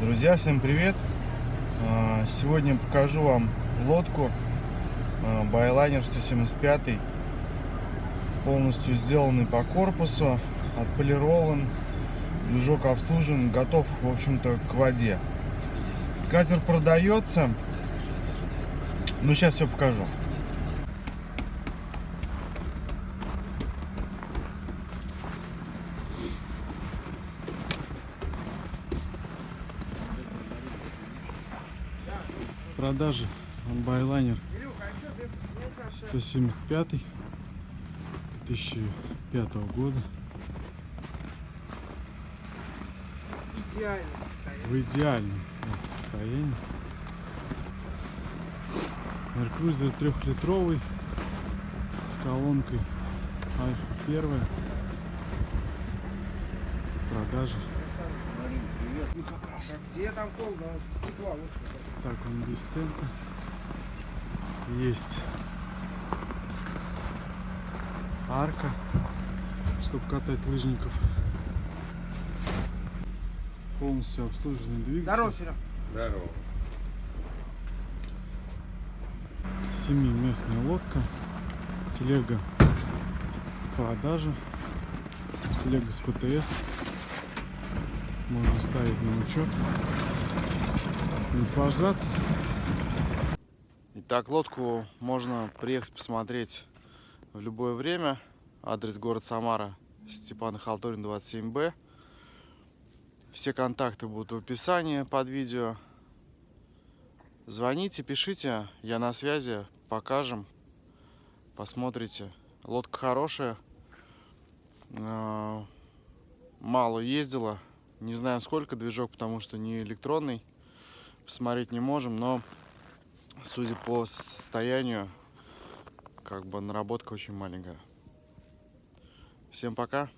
Друзья, всем привет! А, Сегодня покажу вам лодку Байлайнер 175 полностью сделанный по корпусу, отполирован, движок обслужен, готов, в общем-то, к воде. Катер продается, ну сейчас все покажу. Продаже байлайнер 175 2005 года. Идеально в идеальном состоянии. Меркрузер трехлитровый с колонкой Альфа первая. В продаже привет ну как раз Так, где там холодно? Стекла лучше. Так, он без тента. Есть арка, чтобы катать лыжников. Полностью обслуженный двигатель. Здорово, Серег. Здорово. Семиместная лодка. Телега в продаже. Телега с ПТС. Можно ставить на учет. Наслаждаться. Итак, лодку можно приехать посмотреть в любое время. Адрес город Самара, Степана Халтурин, 27Б. Все контакты будут в описании под видео. Звоните, пишите, я на связи, покажем, посмотрите. Лодка хорошая, э, мало ездила, не знаем сколько движок, потому что не электронный, посмотреть не можем, но судя по состоянию, как бы наработка очень маленькая. Всем пока!